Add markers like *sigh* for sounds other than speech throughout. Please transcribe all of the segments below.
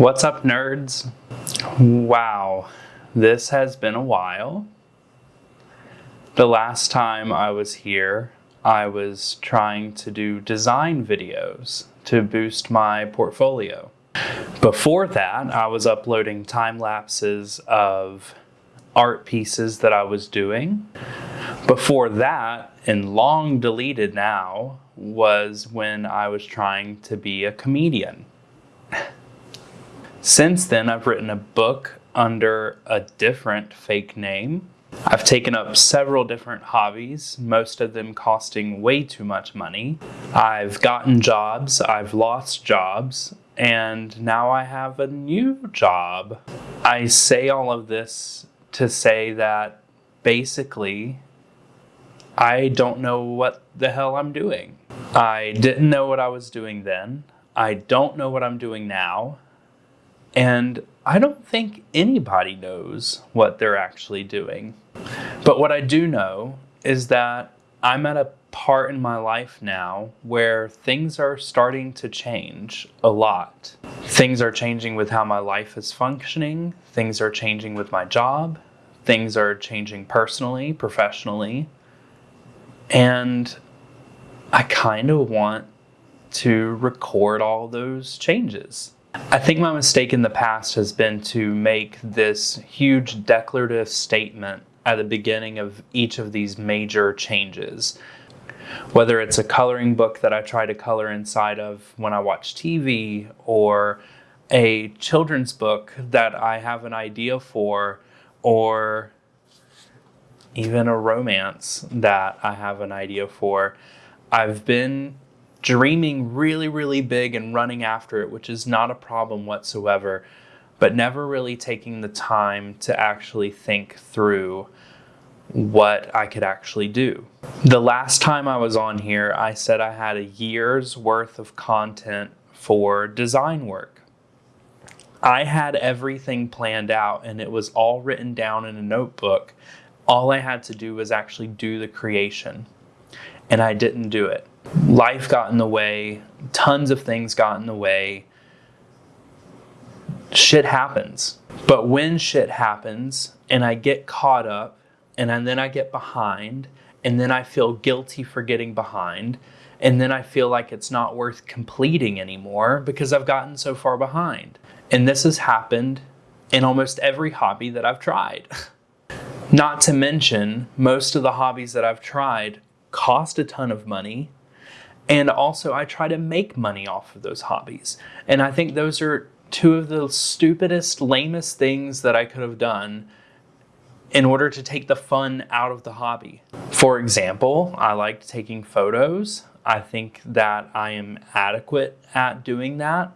What's up, nerds? Wow, this has been a while. The last time I was here, I was trying to do design videos to boost my portfolio. Before that, I was uploading time lapses of art pieces that I was doing. Before that, and long deleted now, was when I was trying to be a comedian. Since then, I've written a book under a different fake name. I've taken up several different hobbies, most of them costing way too much money. I've gotten jobs, I've lost jobs, and now I have a new job. I say all of this to say that basically I don't know what the hell I'm doing. I didn't know what I was doing then. I don't know what I'm doing now. And I don't think anybody knows what they're actually doing. But what I do know is that I'm at a part in my life now where things are starting to change a lot. Things are changing with how my life is functioning, things are changing with my job, things are changing personally, professionally. And I kind of want to record all those changes. I think my mistake in the past has been to make this huge declarative statement at the beginning of each of these major changes. Whether it's a coloring book that I try to color inside of when I watch TV, or a children's book that I have an idea for, or even a romance that I have an idea for. I've been dreaming really, really big and running after it, which is not a problem whatsoever, but never really taking the time to actually think through what I could actually do. The last time I was on here, I said I had a year's worth of content for design work. I had everything planned out and it was all written down in a notebook. All I had to do was actually do the creation, and I didn't do it life got in the way, tons of things got in the way. Shit happens. But when shit happens and I get caught up and then I get behind and then I feel guilty for getting behind and then I feel like it's not worth completing anymore because I've gotten so far behind. And this has happened in almost every hobby that I've tried. *laughs* Not to mention, most of the hobbies that I've tried cost a ton of money and also, I try to make money off of those hobbies. And I think those are two of the stupidest, lamest things that I could have done in order to take the fun out of the hobby. For example, I liked taking photos. I think that I am adequate at doing that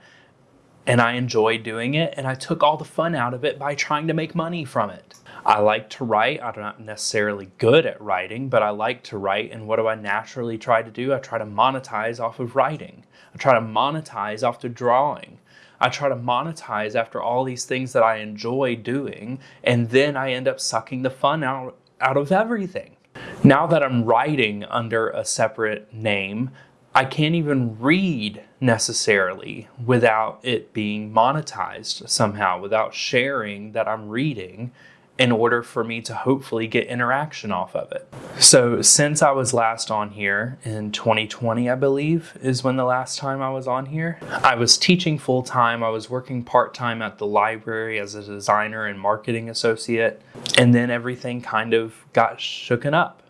and I enjoy doing it. And I took all the fun out of it by trying to make money from it. I like to write. I'm not necessarily good at writing, but I like to write. And what do I naturally try to do? I try to monetize off of writing. I try to monetize off of drawing. I try to monetize after all these things that I enjoy doing, and then I end up sucking the fun out, out of everything. Now that I'm writing under a separate name, I can't even read necessarily without it being monetized somehow, without sharing that I'm reading in order for me to hopefully get interaction off of it. So since I was last on here in 2020, I believe is when the last time I was on here, I was teaching full time. I was working part time at the library as a designer and marketing associate. And then everything kind of got shooken up.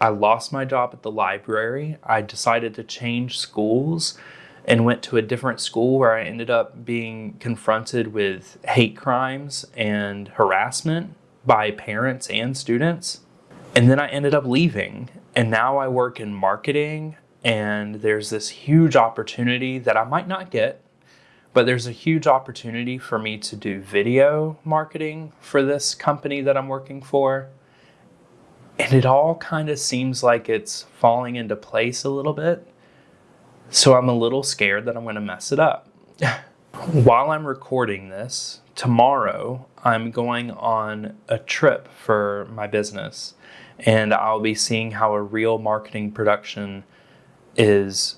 I lost my job at the library. I decided to change schools and went to a different school where I ended up being confronted with hate crimes and harassment by parents and students. And then I ended up leaving. And now I work in marketing, and there's this huge opportunity that I might not get, but there's a huge opportunity for me to do video marketing for this company that I'm working for. And it all kind of seems like it's falling into place a little bit. So I'm a little scared that I'm going to mess it up. While I'm recording this, tomorrow I'm going on a trip for my business and I'll be seeing how a real marketing production is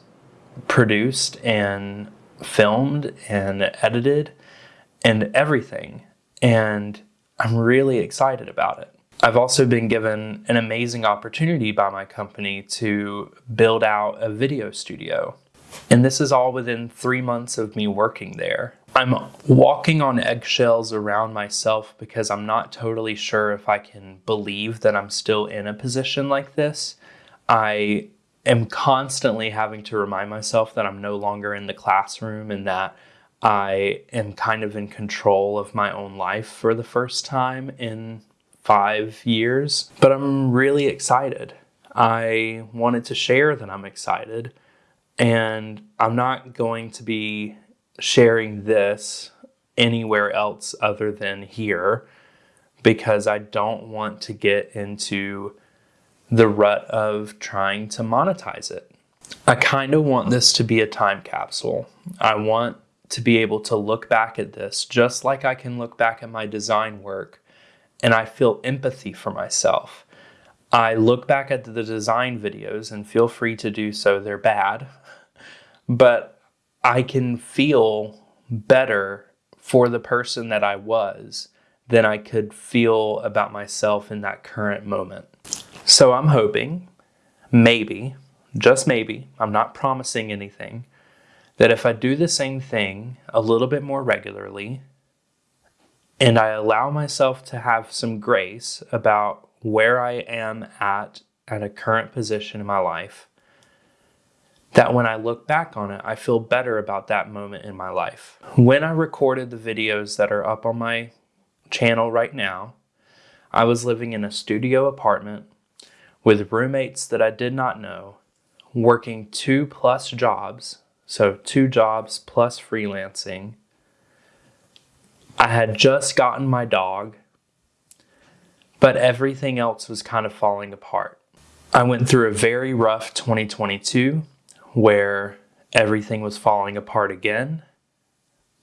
produced and filmed and edited. and everything. And I'm really excited about it. I've also been given an amazing opportunity by my company to build out a video studio. And this is all within three months of me working there. I'm walking on eggshells around myself because I'm not totally sure if I can believe that I'm still in a position like this. I am constantly having to remind myself that I'm no longer in the classroom and that I am kind of in control of my own life for the first time in five years. But I'm really excited. I wanted to share that I'm excited. And I'm not going to be sharing this anywhere else other than here because I don't want to get into the rut of trying to monetize it. I kind of want this to be a time capsule. I want to be able to look back at this just like I can look back at my design work and I feel empathy for myself. I look back at the design videos and feel free to do so, they're bad, but I can feel better for the person that I was than I could feel about myself in that current moment. So I'm hoping, maybe, just maybe, I'm not promising anything, that if I do the same thing a little bit more regularly and I allow myself to have some grace about where I am at at a current position in my life, that when I look back on it, I feel better about that moment in my life. When I recorded the videos that are up on my channel right now, I was living in a studio apartment with roommates that I did not know, working two plus jobs, so two jobs plus freelancing. I had just gotten my dog, but everything else was kind of falling apart. I went through a very rough 2022 where everything was falling apart again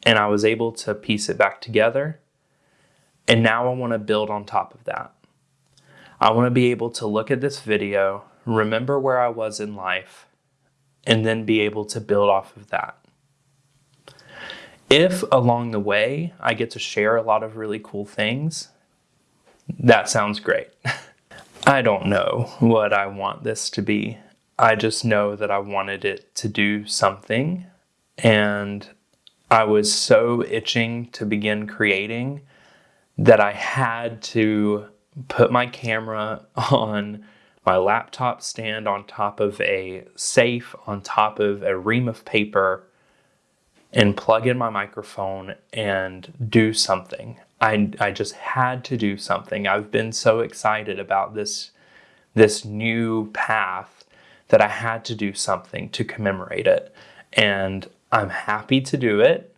and I was able to piece it back together. And now I want to build on top of that. I want to be able to look at this video, remember where I was in life, and then be able to build off of that. If along the way I get to share a lot of really cool things, that sounds great. *laughs* I don't know what I want this to be. I just know that I wanted it to do something. And I was so itching to begin creating that I had to put my camera *laughs* on my laptop stand on top of a safe, on top of a ream of paper, and plug in my microphone and do something. I, I just had to do something. I've been so excited about this, this new path that I had to do something to commemorate it. And I'm happy to do it.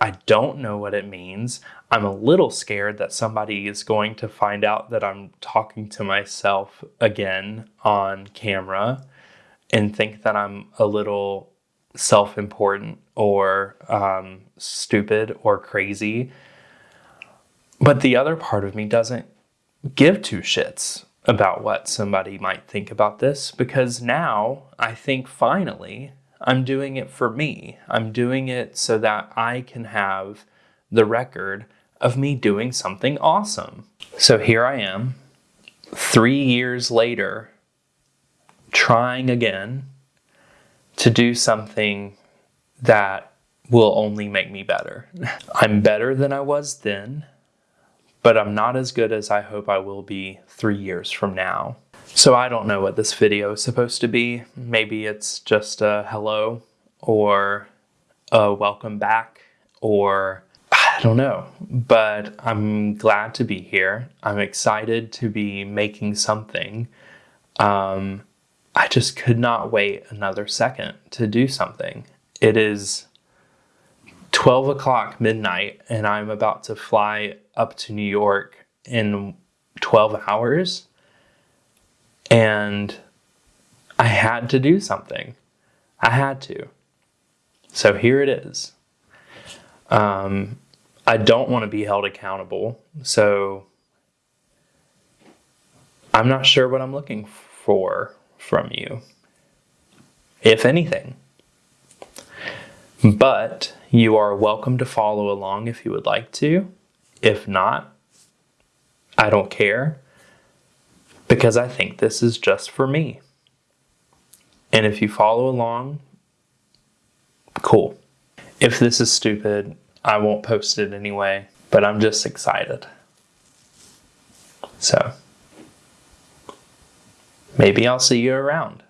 I don't know what it means. I'm a little scared that somebody is going to find out that I'm talking to myself again on camera and think that I'm a little self important or um, stupid or crazy. But the other part of me doesn't give two shits about what somebody might think about this because now I think finally I'm doing it for me. I'm doing it so that I can have the record of me doing something awesome. So here I am, three years later, trying again to do something that will only make me better. *laughs* I'm better than I was then but I'm not as good as I hope I will be three years from now. So I don't know what this video is supposed to be. Maybe it's just a hello or a welcome back or I don't know, but I'm glad to be here. I'm excited to be making something. Um, I just could not wait another second to do something. It is 12 o'clock midnight and I'm about to fly up to New York in 12 hours. And I had to do something. I had to. So here it is. Um, I don't want to be held accountable. So I'm not sure what I'm looking for from you, if anything. But you are welcome to follow along if you would like to. If not, I don't care because I think this is just for me. And if you follow along, cool. If this is stupid, I won't post it anyway, but I'm just excited. So, maybe I'll see you around.